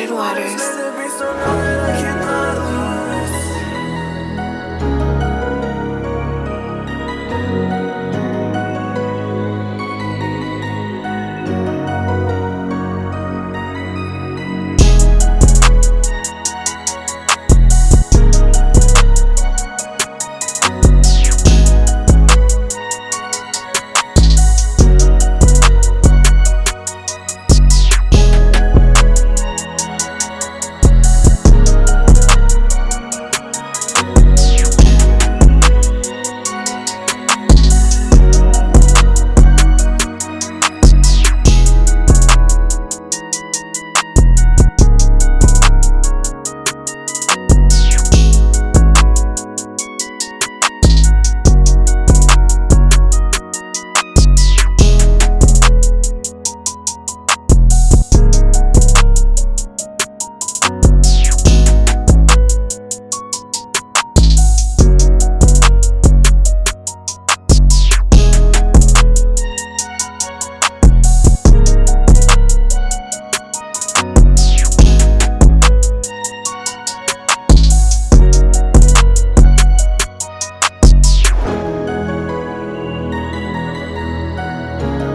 Clyde Waters. Bye.